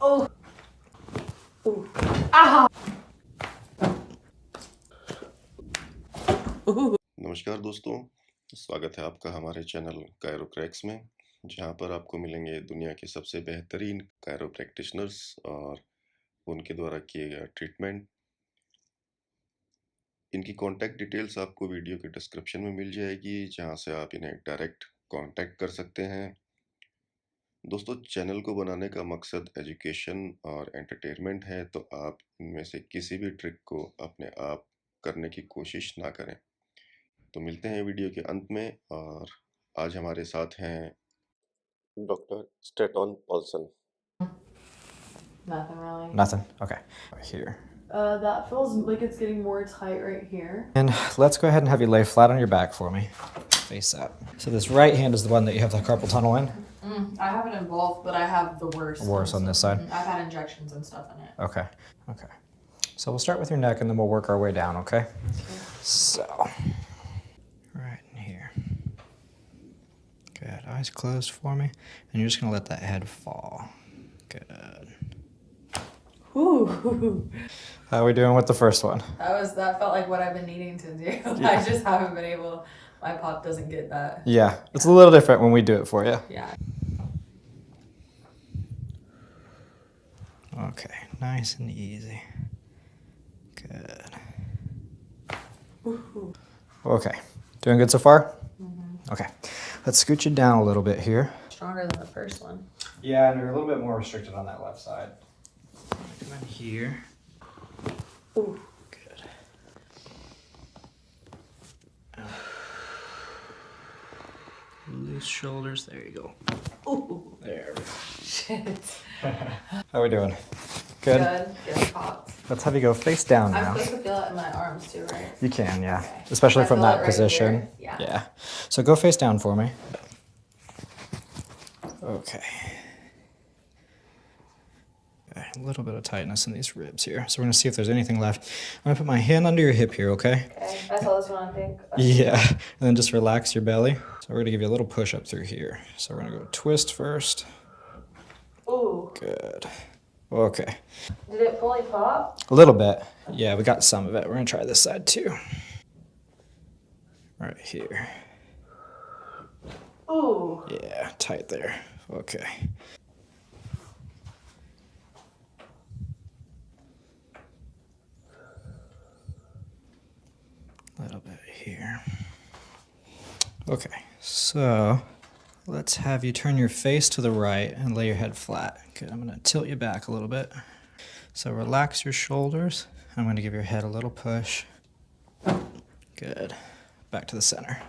Oh. Ah. नमस्कार दोस्तों, स्वागत है आपका हमारे चैनल कायरोक्रैक्स में, जहाँ पर आपको मिलेंगे दुनिया के सबसे बेहतरीन कायरो प्रैक्टिशनर्स और उनके द्वारा किए गए ट्रीटमेंट इनकी कांटेक्ट डिटेल्स आपको वीडियो के डिस्क्रिप्शन में मिल जाएगी, जहाँ से आप इन्हें डायरेक्ट कांटेक्ट कर सकते हैं दोस्तों चैनल को बनाने का मकसद एजुकेशन और एंटरटेनमेंट है तो आप इनमें से किसी भी ट्रिक को अपने आप करने की कोशिश ना करें तो मिलते हैं वीडियो के अंत में और आज हमारे साथ हैं doctor Staton Paulson Nothing really. Nothing. Okay. Here. Uh, that feels like it's getting more tight right here. And let's go ahead and have you lay flat on your back for me. Face up. So this right hand is the one that you have the carpal tunnel in. Mm, I have it in both, but I have the worst. Worse on this side. Mm, I've had injections and stuff in it. Okay. Okay. So we'll start with your neck and then we'll work our way down, okay? So, right in here. Good. Eyes closed for me. And you're just going to let that head fall. Good. Ooh. How are we doing with the first one? That was that felt like what I've been needing to do. I just haven't been able. My pop doesn't get that. Yeah, it's a little different when we do it for you. Yeah. Okay, nice and easy. Good. Okay, doing good so far? Mm-hmm. Okay, let's scoot you down a little bit here. Stronger than the first one. Yeah, and you're a little bit more restricted on that left side. Come in here. Ooh. Good. Loose shoulders. There you go. Ooh. There. we go. Shit. How we doing? Good. Good. Let's have you go face down I'm now. supposed to feel it in my arms too, right? You can, yeah. Okay. Especially from that right position. here. Yeah. Yeah. So go face down for me. Okay. A little bit of tightness in these ribs here. So we're gonna see if there's anything left. I'm gonna put my hand under your hip here, okay? Okay. I saw this one. I think. Yeah. And then just relax your belly. So we're gonna give you a little push up through here. So we're gonna go twist first. Ooh. Good. Okay. Did it fully pop? A little bit. Yeah, we got some of it. We're gonna try this side too. Right here. Ooh. Yeah, tight there. Okay. A little bit here. Okay, so let's have you turn your face to the right and lay your head flat. Good, I'm gonna tilt you back a little bit. So relax your shoulders. I'm gonna give your head a little push. Good. Back to the center.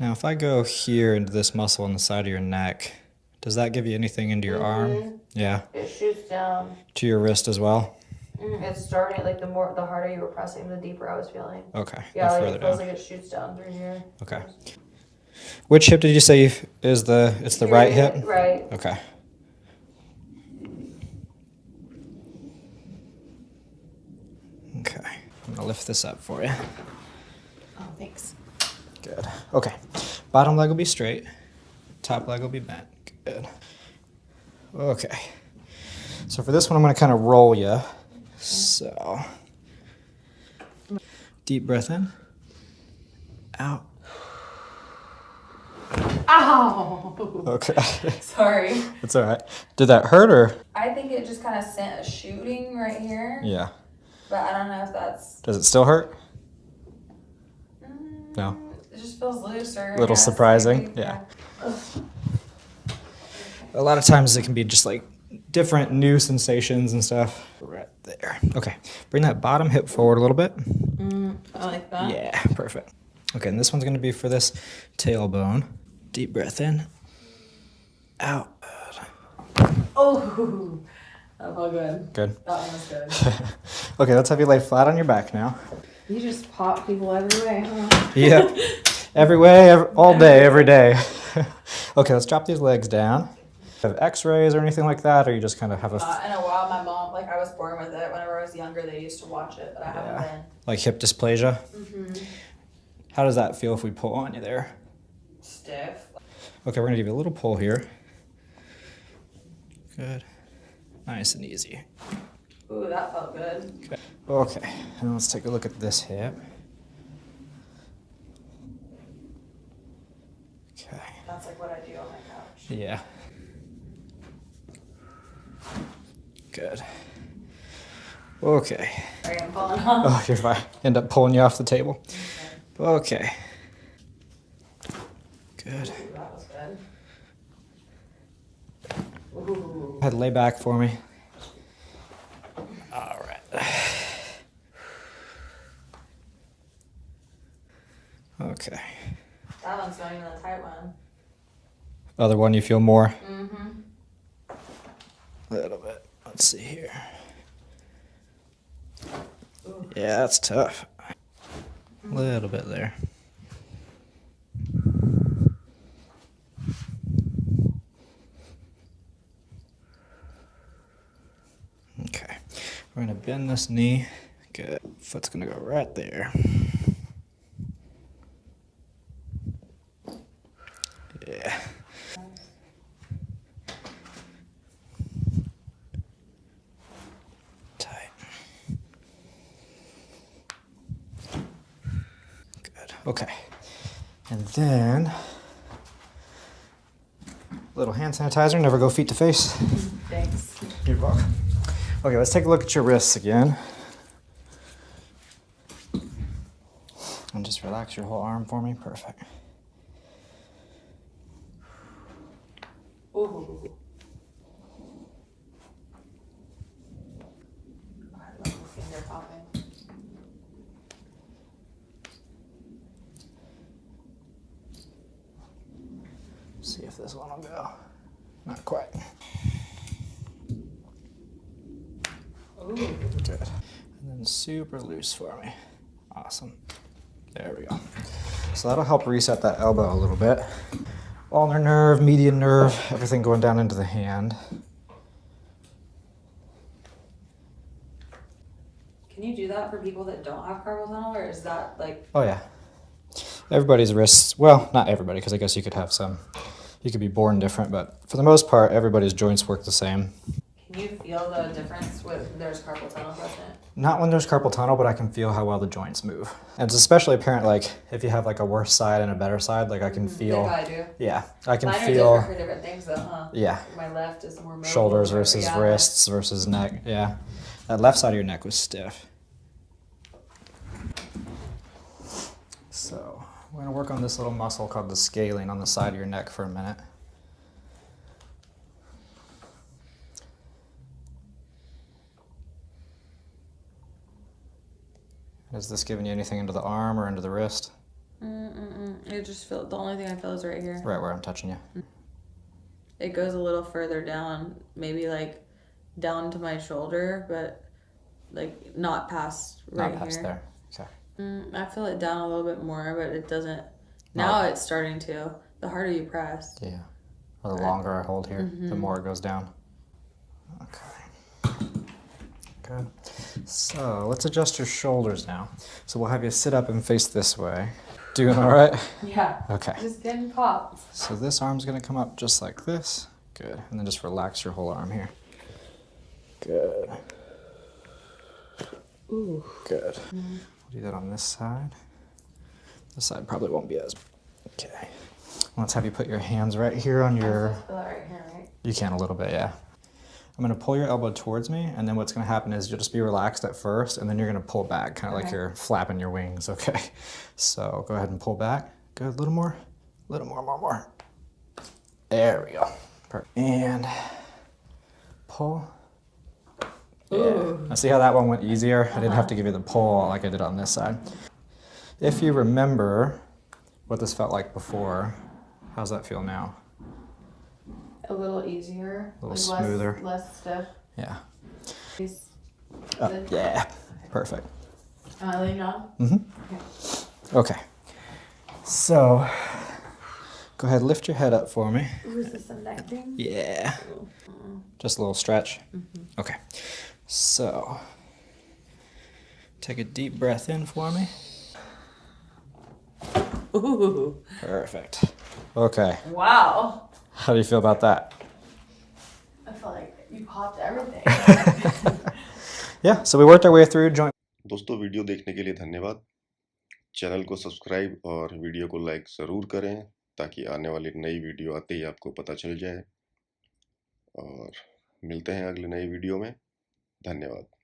Now, if I go here into this muscle on the side of your neck, does that give you anything into your arm? Yeah. It shoots down. To your wrist as well? Mm, it's starting like the more the harder you were pressing, the deeper I was feeling. Okay. Yeah, like further it feels down. like it shoots down through here. Okay. Which hip did you say is the it's the right Here, hip? Right. Okay. Okay. I'm gonna lift this up for you. Oh, thanks. Good. Okay. Bottom leg will be straight. Top leg will be bent. Okay. So for this one, I'm going to kind of roll you. So deep breath in, out. Ow! Okay. Sorry. It's all right. Did that hurt or? I think it just kind of sent a shooting right here, Yeah. but I don't know if that's. Does it still hurt? Mm, No. It just feels looser. I Little surprising, maybe. yeah. A lot of times it can be just like different new sensations and stuff. Right there. Okay. Bring that bottom hip forward a little bit. Mm, I like that. Yeah, perfect. Okay, and this one's gonna be for this tailbone. Deep breath in, out. Oh, that felt good. Good. That one was good. okay, let's have you lay flat on your back now. you just pop people every way, huh? Yep. every way, every, all day, every day. okay, let's drop these legs down. Have X-rays or anything like that, or you just kind of have a... Uh, in a while, my mom, like I was born with it. Whenever I was younger, they used to watch it, but I haven't Yeah. like hip dysplasia? Mm-hmm. How does that feel if we pull on you there? Stiff. Okay, we're gonna give you a little pull here. Good. Nice and easy. Ooh, that felt good. Okay. Okay, and let's take a look at this hip. Okay. That's like what I do on my couch. Yeah. Good. Okay. Sorry, I'm falling off. Oh, you're fine. End up pulling you off the table. Okay. Good. That was good. Ooh. Ahead, lay back for me. All right. Okay. That one's not even a tight one. Other one you feel more? Mm-hmm. Little. Let's see here. Yeah, that's tough. A little bit there. Okay. We're to bend this knee. Good. Foot's to go right there. Yeah. Tight. Good. Okay. And then little hand sanitizer. Never go feet to face. Thanks. You're welcome. Okay, let's take a look at your wrists again. And just relax your whole arm for me. Perfect. Ooh. I love the finger popping. See if this one will go. Not quite. Ooh. Good. And then super loose for me. Awesome. There we go. So that'll help reset that elbow a little bit. Ulnar nerve, median nerve, everything going down into the hand. Can you do that for people that don't have carpal tunnel, or is that like Oh yeah. Everybody's wrists, well, not everybody, because I guess you could have some, you could be born different, but for the most part, everybody's joints work the same. Can you feel the difference with there's carpal tunnel present? Not when there's carpal tunnel, but I can feel how well the joints move. And it's especially apparent, like, if you have like a worse side and a better side, like I can mm-hmm. feel, Like I do. yeah, I can Mine are feel, different for different things, though, huh? yeah, My left is more mobile, shoulders versus yeah. wrists versus neck. Yeah. That left side of your neck was stiff. So we're gonna work on this little muscle called the scalene on the side of your neck for a minute. Is this giving you anything into the arm or into the wrist? Mm-mm-mm. It just feel the only thing I feel is right here. Right where I'm touching you. Mm. It goes a little further down, maybe like down to my shoulder, but like not past right Not past here. there. Okay. Mm, I feel it down a little bit more, but it doesn't. Now it's starting to. The harder you press. Yeah. Or the longer I hold here, the Mhm. more it goes down. Okay. Good. So let's adjust your shoulders now. So we'll have you sit up and face this way. Doing all right? Yeah. Okay. Just getting popped. So this arm's gonna come up just like this. Good. And then just relax your whole arm here. Good. Ooh. Good. We'll do that on this side. This side probably won't be as. Okay. Let's have you put your hands right here on your. Feel that right here, right? You can a little bit, yeah. I'm gonna pull your elbow towards me, and then what's gonna happen is you'll just be relaxed at first, and then you're gonna pull back, kind of like you're flapping your wings, okay? So go ahead and pull back. Good, a little more, a little more, more, more. There we go. Perfect. And pull. Yeah. Ooh. Now see how that one went easier? I didn't have to give you the pull like I did on this side. If you remember what this felt like before, how's that feel now? A little easier. A little like smoother. Less, less stiff. Yeah. Is- Uh, yeah. Perfect. Am I laying down? Mm-hmm. Okay. So, go ahead, lift your head up for me. Ooh, is this a neck thing? Yeah. Just a little stretch. Okay. So, take a deep breath in for me. Ooh. Perfect. Okay. Wow. How do you feel about that? I feel like you popped everything. Yeah, so we worked our way through joint दोस्तों video देखने के लिए धन्यवाद channel को subscribe और video को like ज़रूर करें ताकि आने वाली नई वीडियो आते ही आपको पता चल जाए और मिलते हैं अगले नई वीडियो में धन्यवाद।